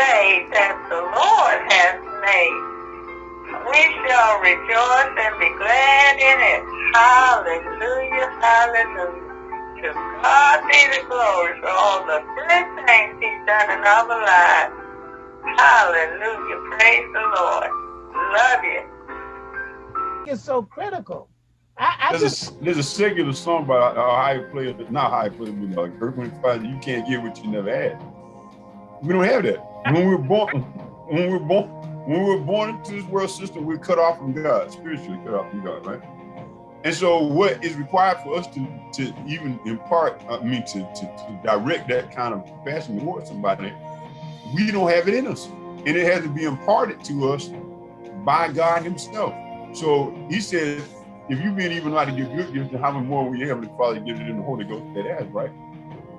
day that the Lord has made. We shall rejoice and be glad in it. Hallelujah, hallelujah. To God be the glory for all the good things he's done in our lives. Hallelujah, praise the Lord. Love you. It's so critical. I, I there's, just, a, there's a secular song by a high player, not high player, but like Earth, Wind, Fire, you can't get what you never had. We don't have that. When we're born, when we were born, when we were born into this world system, we're cut off from God, spiritually cut off from God, right? And so what is required for us to, to even impart, I mean, to, to, to direct that kind of passion towards somebody, we don't have it in us. And it has to be imparted to us by God himself. So he says, if you've been even to give good gifts, how much more will your Heavenly Father give it in the Holy Ghost that has, right?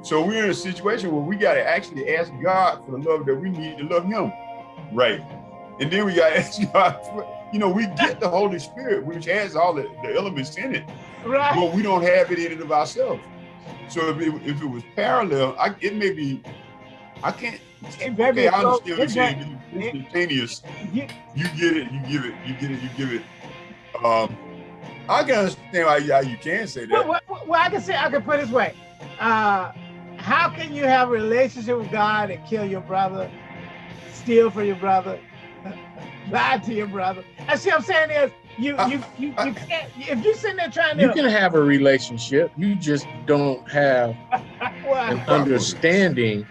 So we're in a situation where we got to actually ask God for the love that we need to love him, right? And then we got to ask God for, you know, we get the Holy Spirit, which has all the, the elements in it, right. but we don't have it in and of ourselves. So if it, if it was parallel, I, it may be, I can't, okay, I understand what you're saying, instantaneous. You get it, you give it, you get it, you give it. Um, I can understand why you, you can say that. Well, well, well, I can say I can put it this way. Uh, how can you have a relationship with God and kill your brother, steal from your brother, lie to your brother? I see what I'm saying is you uh, you you, you can't if you're sitting there trying to You can have a relationship, you just don't have an understanding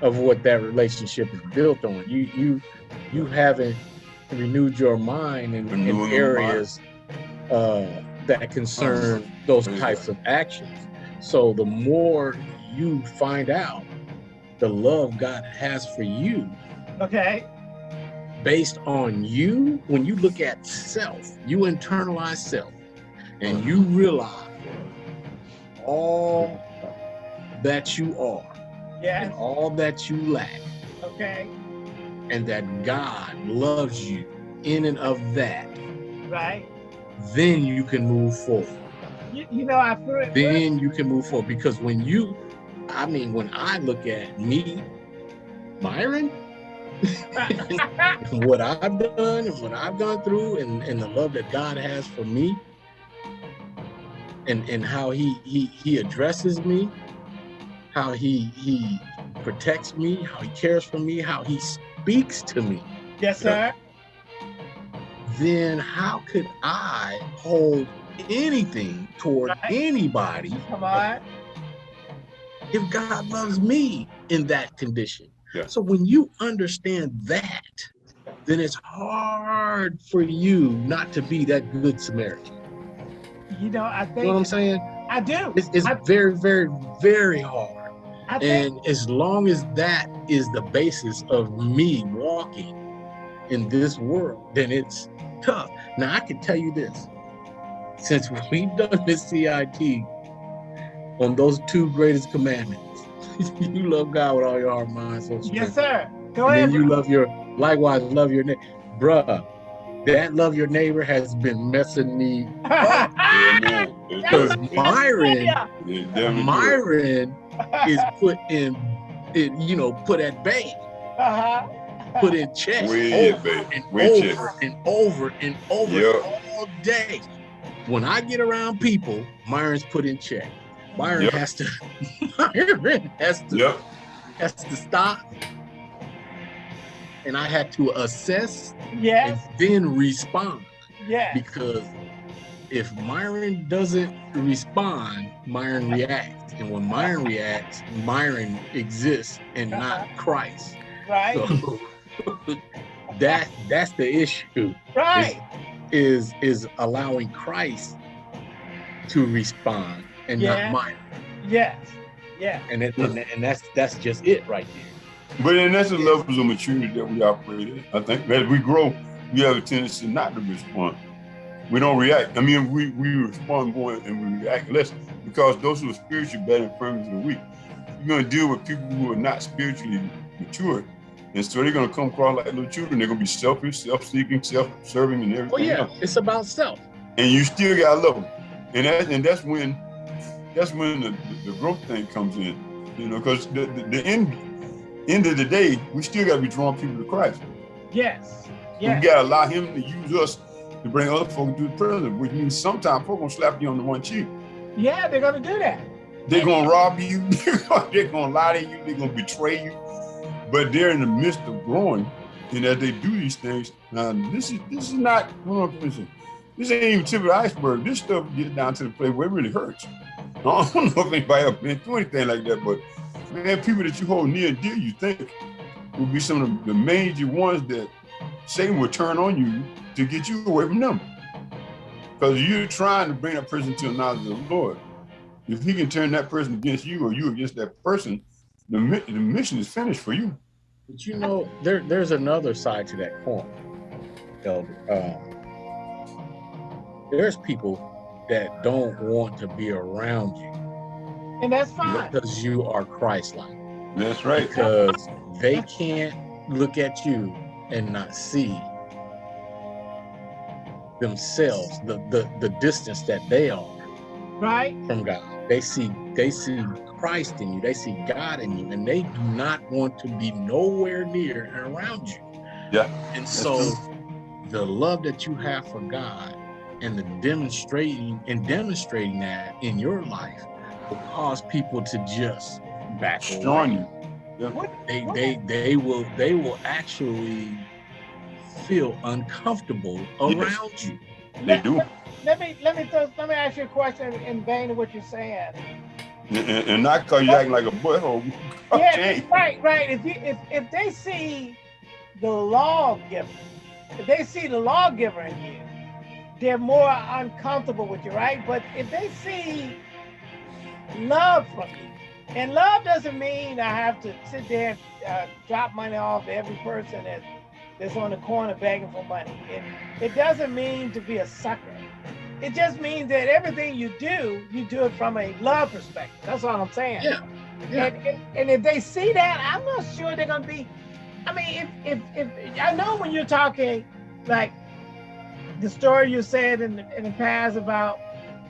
of what that relationship is built on. You you you haven't renewed your mind in, in areas uh, that concern those types of actions. So the more you find out the love God has for you, okay, based on you, when you look at self, you internalize self, and you realize all that you are, yes. and all that you lack, okay, and that God loves you in and of that, right? Then you can move forward. You, you know, I it. Then you can move forward because when you, I mean, when I look at me, Myron, what I've done and what I've gone through and, and the love that God has for me and, and how he, he, he addresses me, how he, he protects me, how he cares for me, how he speaks to me. Yes, sir. Then how could I hold anything toward right. anybody Come on. If God loves me in that condition? Yeah. So when you understand that, then it's hard for you not to be that good Samaritan. You know, I think. You know what I'm saying? I do. It's, it's I, very, very, very hard. I and think, as long as that is the basis of me walking in this world, then it's tough. Now I can tell you this, since we've done this CIT on those two greatest commandments, you love God with all your heart, mind, soul, strength. Yes, sir. Go and ahead. Then you love your, likewise, love your neighbor. Bruh, that love your neighbor has been messing me up. Because Myron, Myron is put in, it, you know, put at bay. Uh -huh. Put in check we over and over and over and over yep. all day. When I get around people, Myron's put in check. Myron yep. has to Myron has to yep. has to stop. And I had to assess yes. and then respond. Yeah. Because if Myron doesn't respond, Myron reacts. And when Myron reacts, Myron exists and uh-huh. not Christ. Right. So that that's the issue. Right. Is, is, is allowing Christ to respond and yeah. not Myron. Yes. Yeah. And, it, and and that's that's just it right there. But then that's the levels of maturity that we operate in. I think as we grow, we have a tendency not to respond. We don't react. I mean, we, we respond more and we react less because those who are spiritually bad and firmly are weak. You're going to deal with people who are not spiritually mature. And so they're going to come across like little children. They're going to be selfish, self-seeking, self-serving, and everything. Oh yeah, else. it's about self. And you still got to love them. And that, and that's when that's when the, the, growth thing comes in. You know, because the, the, the end end of the day, we still got to be drawing people to Christ. Yes. Yes. We got to allow him to use us to bring other folk to the prison, which means sometimes folk gonna slap you on the one cheek. Yeah, they're gonna do that. They're gonna rob you. they're gonna lie to you. They're gonna betray you. But they're in the midst of growing, and as they do these things, now this is this is not. Hold on, this ain't even tip of the iceberg. This stuff gets down to the place where it really hurts. I don't know if anybody ever been through anything like that, but man, people that you hold near and dear, you think will be some of the major ones that Satan will turn on you to get you away from them. Because you're trying to bring that person to the knowledge of the Lord. If he can turn that person against you or you against that person, the, the mission is finished for you. But you know, there there's another side to that coin, Elder. Uh, there's people that don't want to be around you. And that's fine. Because you are Christ-like. That's right. Because they can't look at you and not see themselves, the, the, the distance that they are right from God. They see they see Christ in you, they see God in you, and they do not want to be nowhere near and around you. Yeah. And so the love that you have for God and the demonstrating and demonstrating that in your life will cause people to just back on you. Yeah. They they they will they will actually feel uncomfortable around yes. you. They do. Let me let me throw, let me ask you a question in vein of what you're saying. And, and not because you acting like a butthole. yeah, right, right. If you if if they see the lawgiver, if they see the lawgiver in you, they're more uncomfortable with you, right? But if they see love from you, and love doesn't mean I have to sit there and uh, drop money off every person that's that's on the corner begging for money. It, it doesn't mean to be a sucker. It just means that everything you do, you do it from a love perspective. That's all I'm saying. Yeah. yeah. And, and if they see that, I'm not sure they're gonna be. I mean, if if, if I know when you're talking like the story you said in the, in the past about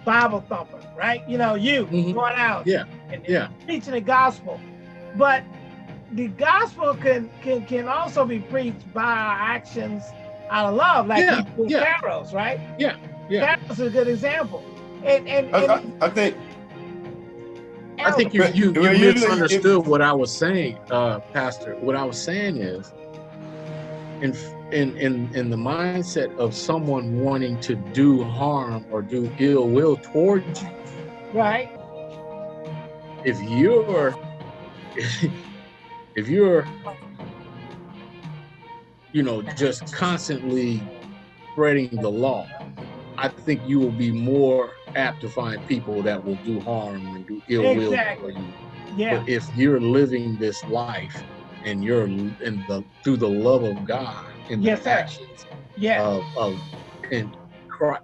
Bible thumper, right? You know, you mm -hmm. going out, yeah, and, and yeah, preaching the gospel, but the gospel can can can also be preached by our actions out of love, like yeah, yeah. Pharaohs, right? Yeah, yeah. Pharaoh's a good example. And and, I, and I, I think I think you you, you misunderstood what I was saying, uh, Pastor. What I was saying is, in in in in the mindset of someone wanting to do harm or do ill will towards you, right? If you're if you're you know just constantly spreading the law i think you will be more apt to find people that will do harm and do ill exactly. will for you yeah but if you're living this life and you're in the through the love of god in yes, the actions yeah of, of and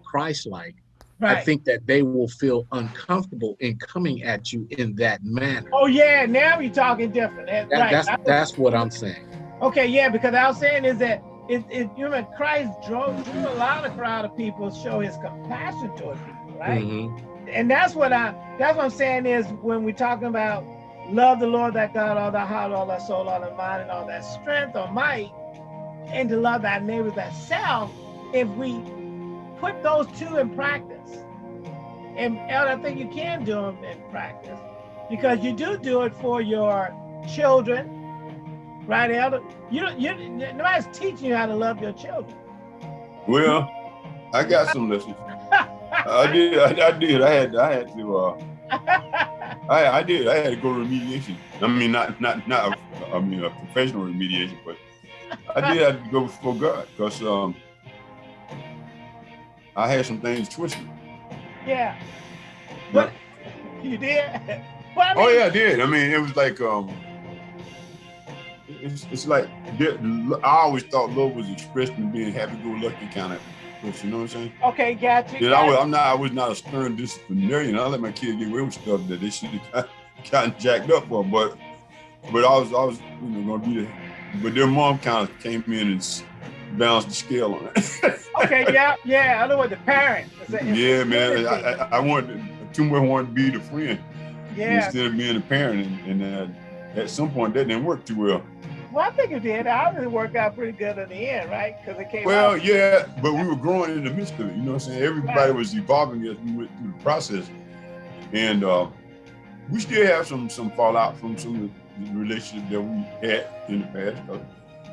christ-like Right. I think that they will feel uncomfortable in coming at you in that manner. Oh yeah, now you're talking different. That, that, right. That's that's what I'm saying. Okay, yeah, because I was saying is that if, if you know Christ drove drew a lot of crowd of people show his compassion toward people, right? Mm -hmm. And that's what I that's what I'm saying is when we're talking about love the Lord that God, all thy heart, all thy soul, all thy mind, and all that strength or might, and to love thy neighbor self, if we put those two in practice. And, Elder, I think you can do them in practice because you do do it for your children, right, Elder? You you, nobody's teaching you how to love your children. Well, I got some lessons. I did, I, I, did. I had, I had to. Uh, I, I did. I had to go to remediation. I mean, not, not, not. I mean, a professional remediation, but I did have to go before God because um, I had some things twisted. Yeah. But you did? Well, I mean, oh yeah, I did. I mean, it was like um it's, it's like I always thought love was expressed in being happy-go-lucky kind of person. You know what I'm saying? Okay, gotcha. Yeah, I was, I'm not. I was not a stern disciplinarian. I let my kids get away with stuff that they should have gotten jacked up for. But but I was I was you know gonna be there. But their mom kind of came in and balanced the scale on it. okay, yeah, yeah. I know what the parent. yeah, man. I, I, I wanted too much wanted to be the friend yeah. instead of being the parent, and, and uh, at some point that didn't work too well. Well, I think it did. Obviously, worked out pretty good in the end, right? Because it came. Well, out. yeah, but we were growing in the midst of it. You know what I'm saying? Everybody Right. was evolving as we went through the process, and uh, we still have some some fallout from some relationships that we had in the past.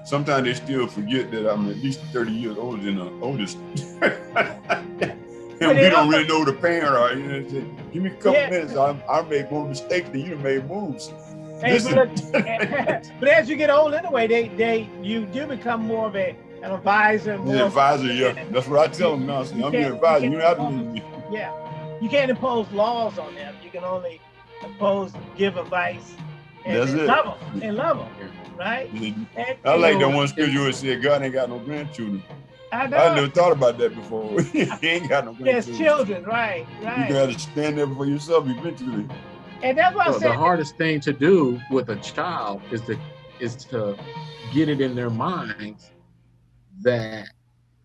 Sometimes they still forget that I'm at least 30 years older than the oldest. and we don't really know the parent. Or, you know, say, give me a couple Yeah. minutes. I, I made more mistakes than you made moves. Hey, but, but as you get old, anyway, they they you do become more of a an advisor. More The advisor, yeah. That's what I tell them now. Say, I'm your advisor. you You have to can't- leave me. Yeah, you can't impose laws on them. You can only impose, give advice, That's and it. love them, and love them, right? And, I like you that one scripture where it said God ain't got no grandchildren. I know. I never thought about that before. he ain't got no There's children, right, right. You gotta stand there for yourself eventually. And that's what I So said. the hardest thing to do with a child is to is to get it in their minds that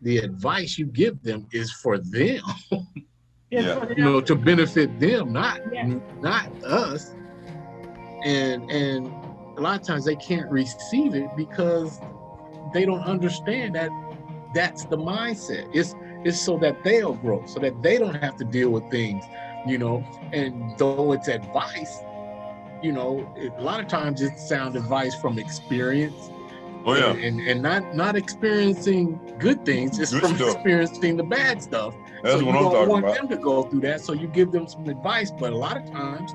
the advice you give them is for them, Yeah. you know, to benefit them, not Yeah. not us. And and a lot of times they can't receive it because they don't understand that that's the mindset. It's it's so that they'll grow, so that they don't have to deal with things, you know. And though it's advice, you know, a lot of times it's sound advice from experience, Oh yeah. and, and and not not experiencing good things, it's Good from stuff. experiencing the bad stuff. That's so what you I'm don't want about. them to go through that, so you give them some advice. But a lot of times,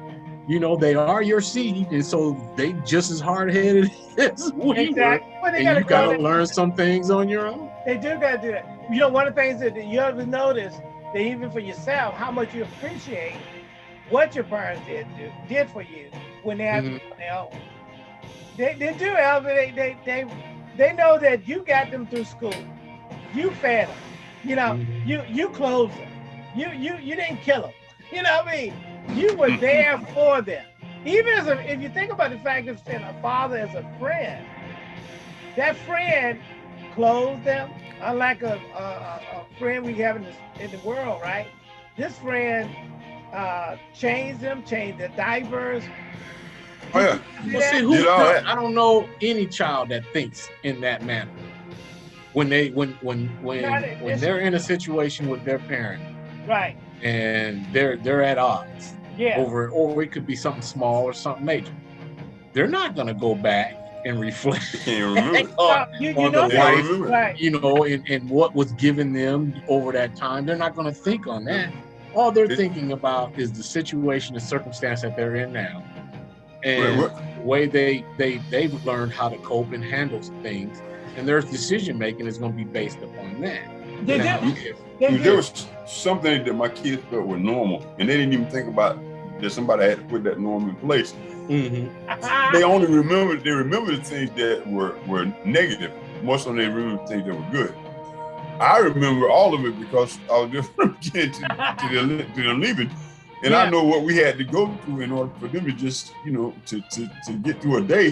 you know, they are your seed, and so they just as hard headed as we were. Exactly. Well, they And gotta you got to learn some things on your own. They do got to do that. You know, one of the things that you have to notice that even for yourself, how much you appreciate what your parents did do, did for you when they had Mhm. their own. They, they do, Elvin. They, they, they, they know that you got them through school. You fed them. You know, Mhm. you you clothed them. You you you didn't kill them. You know what I mean? You were there for them. Even as a, if you think about the fact of saying a father as a friend, that friend clothed them, unlike a, a, a a friend we have in the, in the world, right? This friend uh, changed them, changed their diapers. Oh yeah. See Well, see, who, Did all that. I don't know any child that thinks in that manner. When they when when when when they're in a situation with their parent Right. And they're they're at odds Yeah. over or it could be something small or something major. They're not gonna go back and reflect on, you, you on know the They that. don't life. Right. you know, and, and what was given them over that time. They're not gonna think on that. All they're It- thinking about is the situation, and circumstance that they're in now. And what? the way they they they've learned how to cope and handle things, and their decision making is going to be based upon that. They Now, do. if- They There was something that my kids felt was normal, and they didn't even think about that somebody had to put that norm in place. Mm-hmm. They only remember they remember the things that were were negative. Most of them they remember things that were good. I remember all of it because I was just beginning to, to, the, to leaving. And Yeah. I know what we had to go through in order for them to just, you know, to, to, to get through a day,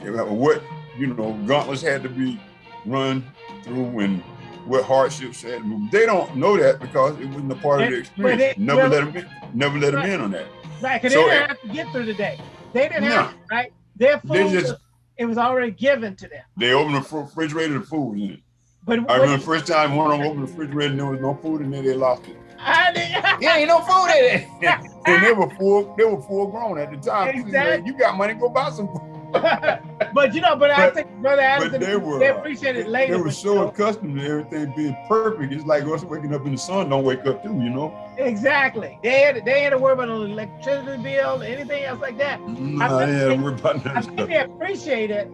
what, you know, gauntlets had to be run through and what hardships had to move. They don't know that because it wasn't a part of They- the experience. they- never well- let them in, never let them in on that. Right, because So- they didn't have to get through the day. They didn't No. have to, right? Their food, They just- was, it was already given to them. They opened the refrigerator, the food was in it. But I what- remember the first time one of them opened the refrigerator and there was no food in there, they lost it. I didn't- Yeah, ain't no food in it. and they were full, they were full grown at the time. Exactly. You got money, go buy some food. but you know, but, I think Brother Addison, they they, were, uh, appreciate it They were so you know, accustomed to everything being perfect. It's like us waking up in the sun, don't wake up too, you know? exactly. They had they had to worry about an electricity bill, anything else like that. Nah, think they had they- to worry about that I think stuff. they appreciate it.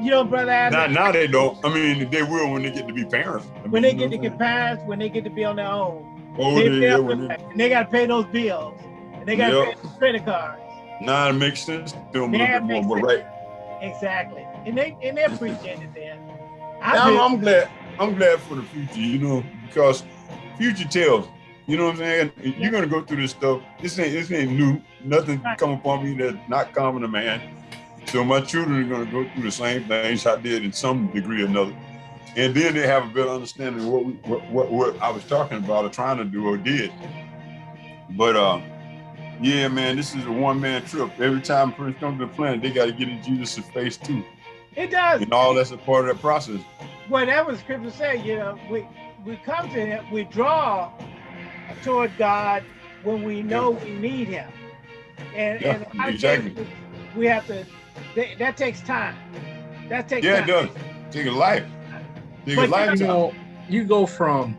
You know, Brother Now, Addison, now they don't. I mean, they will when they get to be parents. I when they get to get parents, when they get to be on their own, what I'm saying? Oh, they, they, yeah, up when the- they, and they got to pay those bills. And they got to Yep. pay the credit cards. Now it makes sense to them a Yeah, little bit makes more, but right. Exactly. And they and they appreciate it then. I I'm. Glad. I'm glad for the future, you know, because future tells. You know what I'm saying? You're gonna go through this stuff. This ain't this ain't new. Nothing Right. come upon me that's not common to man. So my children are gonna go through the same things I did in some degree or another. And then they have a better understanding of what we, what, what what I was talking about or trying to do or did. But uh Yeah, man, this is a one-man trip. Every time a person comes to the planet, they got to get in Jesus' face too. It does. And all that's a part of that process. Well, that was scripture say, you know, we we come to him, we draw toward God when we know we need him. And, Yeah, and exactly. we have to, that, that takes time. That takes Yeah, it does. Take a life. Take But a life. you know, you go from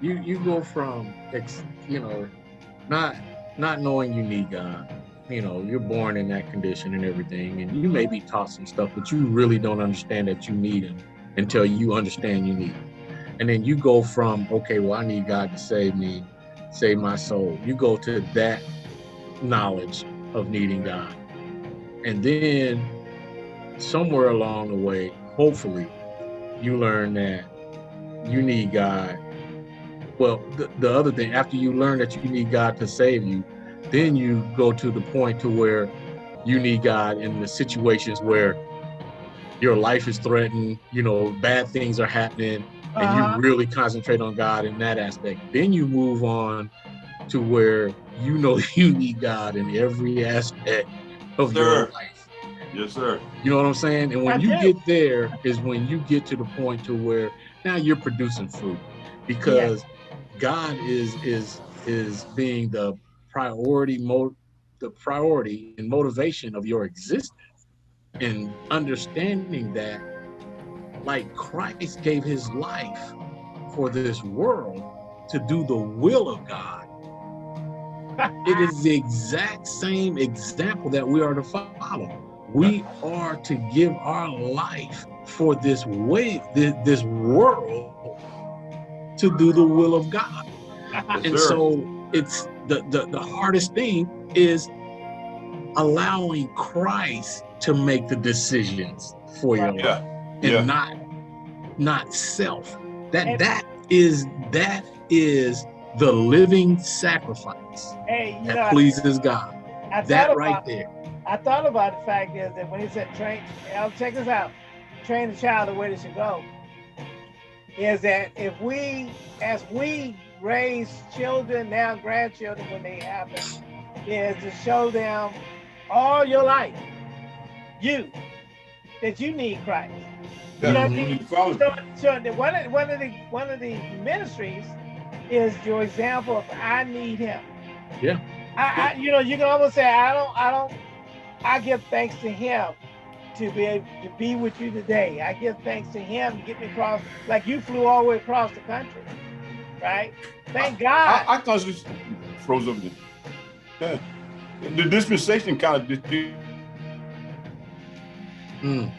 you you go from you know not not knowing you need God. You know, you're born in that condition and everything, and you may be taught some stuff, but you really don't understand that you need Him until you understand you need Him. And then you go from okay, well, I need God to save me, save my soul. You go to that knowledge of needing God, and then somewhere along the way, hopefully, you learn that you need God. Well, the, the other thing, after you learn that you need God to save you, then you go to the point to where you need God in the situations where your life is threatened, you know, bad things are happening, and Uh-huh. you really concentrate on God in that aspect. Then you move on to where you know you need God in every aspect of your life. Yes, sir. You know what I'm saying? And when I you do. get there is when you get to the point to where now you're producing fruit because God is is is being the priority mo the priority and motivation of your existence and understanding that like Christ gave his life for this world to do the will of God. It is the exact same example that we are to follow. We are to give our life for this way, this, this world to do the will of God. Yes, And sir. so it's the, the the hardest thing is allowing Christ to make the decisions for your life and Yeah. not not self. That And- that is that is the living sacrifice Hey, you know, that pleases God. I thought That about, right there. I thought about the fact is that when he said train, I'll check this out, train the child the way they should go, is that if we, as we raise children, now grandchildren when they happen, is to show them all your life, you, that you need Christ. Yeah, know you mean? need to follow. So, so the, one of one of the one of the ministries is your example of I need Him. Yeah. I, I you know you can almost say I don't I don't I give thanks to Him to be able to be with you today. I give thanks to Him to get me across like you flew all the way across the country, right? Thank God. I, I thought it froze up there. Yeah. The dispensation kind of did, did- Mm.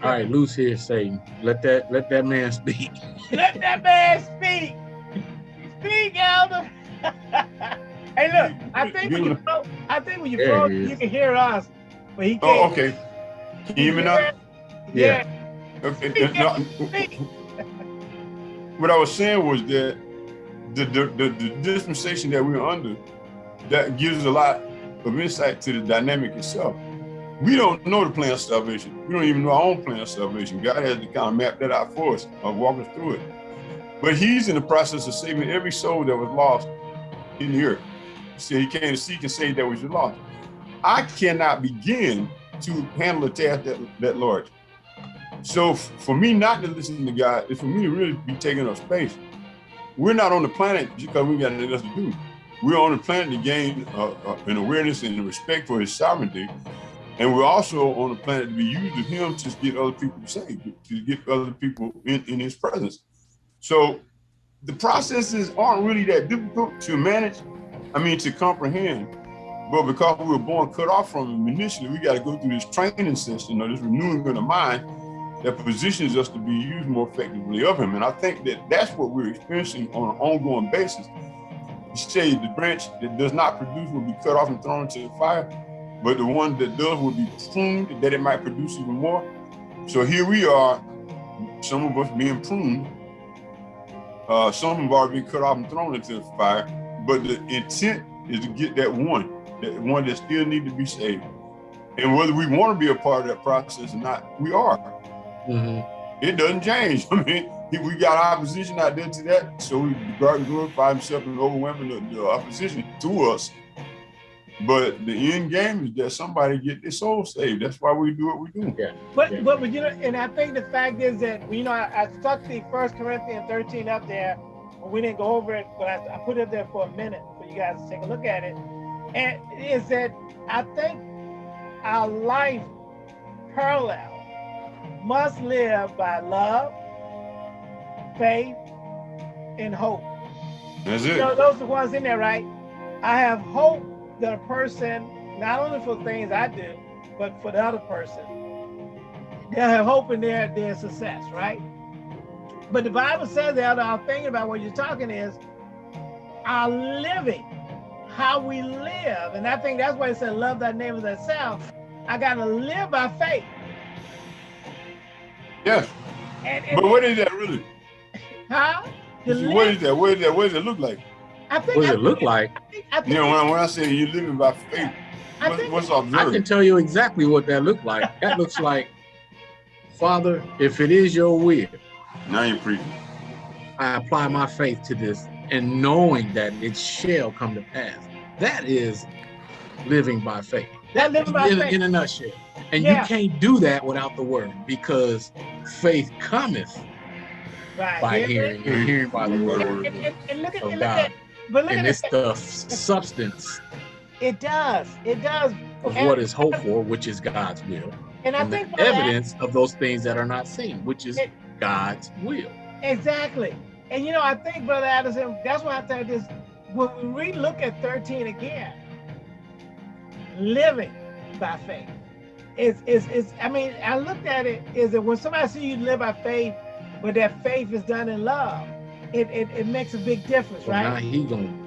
All right, loose here, Satan. Let that let that man speak. Let that man speak. Speak, Elder. hey, look. I think when you I think when you he you can hear us, but he oh, can't. Oh, okay. Can you hear me now? Yeah. Okay. What I was saying was that the, the, the, the dispensation that we're under, that gives us a lot of insight to the dynamic itself. We don't know the plan of salvation. We don't even know our own plan of salvation. God has to kind of map that out for us or walk us through it. But he's in the process of saving every soul that was lost in the earth. See, he came to seek and save that was lost. I cannot begin to handle a task that, that large. So for me not to listen to God is for me to really be taking up space. We're not on the planet because we got anything else to do. We're on the planet to gain uh, uh, an awareness and respect for his sovereignty. And we're also on the planet to be used of him to get other people saved, to get other people in, in his presence. So the processes aren't really that difficult to manage, I mean, to comprehend. But because we were born cut off from him initially, we got to go through this training session or this renewing of the mind that positions us to be used more effectively of him. And I think that that's what we're experiencing on an ongoing basis. You say the branch that does not produce will be cut off and thrown into the fire, but the one that does will be pruned that it might produce even more. So here we are, some of us being pruned, uh, some have already been cut off and thrown into the fire, but the intent is to get that one, that one that still need to be saved. And whether we want to be a part of that process or not, we are. Mhm. it doesn't change. I mean, we got opposition out there to that, so we God can glorify himself and overwhelming the, the opposition to us. But the end game is that somebody get their soul saved. That's why we do what we do. Yeah. But yeah. but you know, and I think the fact is that you know I, I stuck the First Corinthians 13 up there. We didn't go over it, but I, I put it there for a minute for you guys to take a look at it. And is that I think our life parallel must live by love, faith, and hope. That's it. You know, those are the ones in there, right? I have hope that a person, not only for things I do, but for the other person, they'll have hope in their, their success, right? But the Bible says that I'm thinking about what you're talking is our living, how we live. And I think that's why it said, love thy neighbor as thyself. I got to live by faith. Yes. And, and, but what is that really? Huh? What is that? What is that? What does it look like? I think, what does I it think, look like? I think, I think, you know, when, when I say you're living by faith, what, what's observed? I can tell you exactly what that looked like. That looks like, Father, if it is your will. Now you're preaching. I apply my faith to this and knowing that it shall come to pass. That is living by faith. That living by in, faith. In a nutshell. And yeah. you can't do that without the word because faith cometh right. by hearing and mm-hmm. hearing by the mm-hmm. word and, and, and look at, of God. At, but look and it's the substance. It does. It does. Of and, what is hoped for, which is God's will. And, I think the evidence that, of those things that are not seen, which is it, God's will. Exactly. And you know, I think, Brother Addison, that's why I think this when we look at 13 again, living by faith is is is I mean, I looked at it is that when somebody see you live by faith, but that faith is done in love, it it, it makes a big difference, well, right? Now he gonna